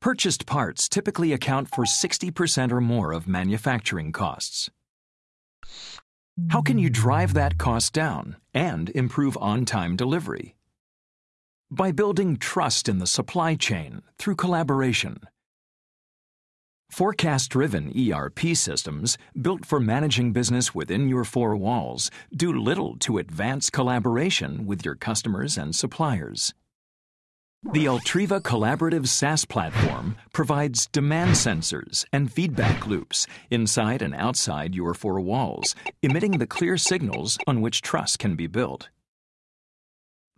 Purchased parts typically account for 60% or more of manufacturing costs. How can you drive that cost down and improve on time delivery? By building trust in the supply chain through collaboration. Forecast driven ERP systems, built for managing business within your four walls, do little to advance collaboration with your customers and suppliers. The Ultriva Collaborative SaaS platform provides demand sensors and feedback loops inside and outside your four walls, emitting the clear signals on which trust can be built.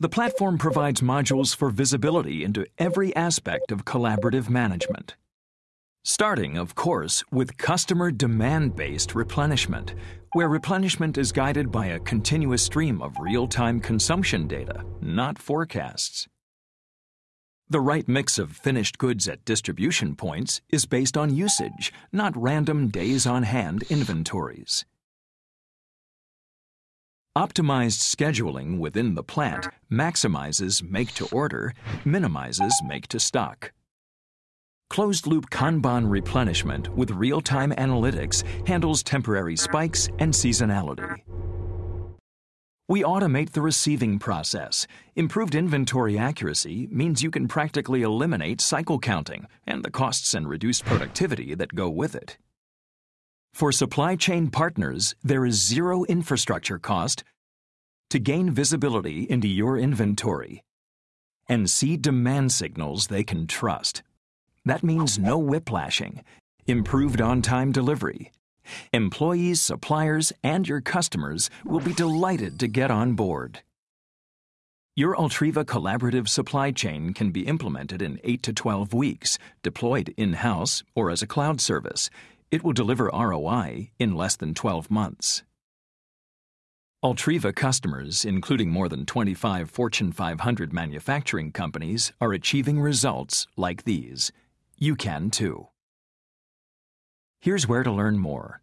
The platform provides modules for visibility into every aspect of collaborative management. Starting, of course, with customer demand based replenishment, where replenishment is guided by a continuous stream of real time consumption data, not forecasts. The right mix of finished goods at distribution points is based on usage, not random days on hand inventories. Optimized scheduling within the plant maximizes make to order, minimizes make to stock. Closed loop Kanban replenishment with real time analytics handles temporary spikes and seasonality. We automate the receiving process. Improved inventory accuracy means you can practically eliminate cycle counting and the costs and reduced productivity that go with it. For supply chain partners, there is zero infrastructure cost to gain visibility into your inventory and see demand signals they can trust. That means no whiplashing, improved on time delivery, Employees, suppliers, and your customers will be delighted to get on board. Your Ultriva collaborative supply chain can be implemented in 8 to 12 weeks, deployed in house or as a cloud service. It will deliver ROI in less than 12 months. Ultriva customers, including more than 25 Fortune 500 manufacturing companies, are achieving results like these. You can too. Here's where to learn more.